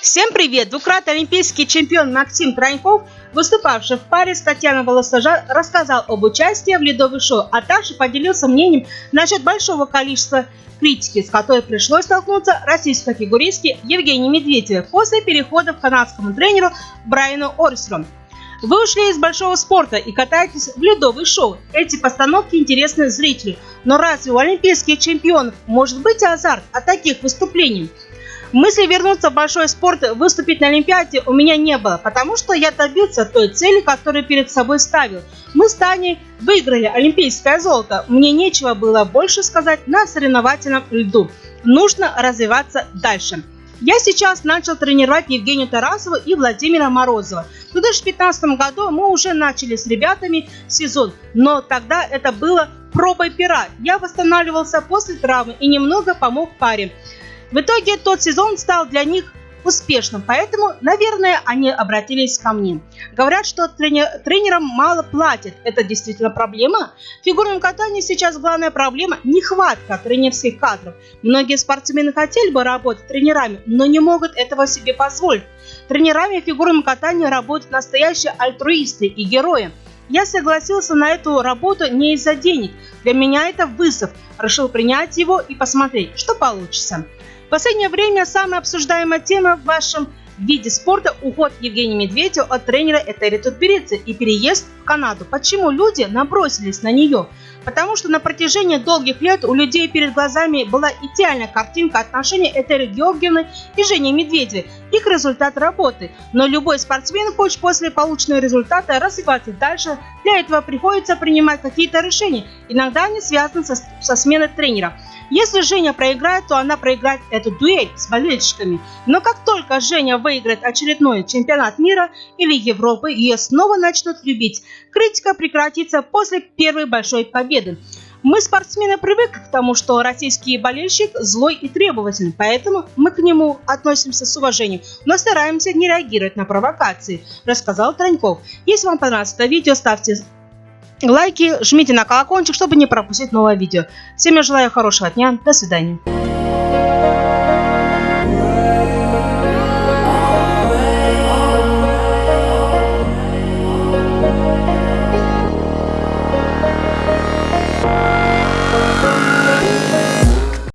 Всем привет! Двукратный олимпийский чемпион Максим Троньков, выступавший в паре с Татьяной Волосожа, рассказал об участии в ледовых шоу, а также поделился мнением насчет большого количества критики, с которой пришлось столкнуться российской фигуристке Евгении Медведевой после перехода к канадскому тренеру Брайану Орсеру. Вы ушли из большого спорта и катаетесь в ледовый шоу. Эти постановки интересны зрителю. Но разве у олимпийских чемпионов может быть азарт от таких выступлений? Мысли вернуться в большой спорт, выступить на Олимпиаде у меня не было, потому что я добился той цели, которую перед собой ставил. Мы с Таней выиграли олимпийское золото. Мне нечего было больше сказать на соревновательном льду. Нужно развиваться дальше. Я сейчас начал тренировать Евгению Тарасову и Владимира Морозова. В 2015 году мы уже начали с ребятами сезон, но тогда это было пробой пера. Я восстанавливался после травмы и немного помог паре. В итоге тот сезон стал для них успешным, поэтому, наверное, они обратились ко мне. Говорят, что тренер, тренерам мало платят. Это действительно проблема? В фигурном катании сейчас главная проблема – нехватка тренерских кадров. Многие спортсмены хотели бы работать тренерами, но не могут этого себе позволить. Тренерами в фигурном катании работают настоящие альтруисты и герои. Я согласился на эту работу не из-за денег. Для меня это вызов. Решил принять его и посмотреть, что получится. В последнее время самая обсуждаемая тема в вашем виде спорта – уход Евгения Медведева от тренера Этери Тутберидзе и переезд в Канаду. Почему люди набросились на нее? Потому что на протяжении долгих лет у людей перед глазами была идеальная картинка отношений Этери Георгиевны и Жени Медведевой, их результат работы. Но любой спортсмен хочет после полученного результата развиваться дальше. Для этого приходится принимать какие-то решения. Иногда они связаны со, со сменой тренера. Если Женя проиграет, то она проиграет эту дуэль с болельщиками. Но как только Женя выиграет очередной чемпионат мира или Европы, ее снова начнут любить. Критика прекратится после первой большой победы. Мы, спортсмены, привыкли к тому, что российский болельщик злой и требовательный, поэтому мы к нему относимся с уважением, но стараемся не реагировать на провокации, рассказал Троньков. Если вам понравилось это видео, ставьте лайки, жмите на колокольчик, чтобы не пропустить новое видео. Всем я желаю хорошего дня, до свидания.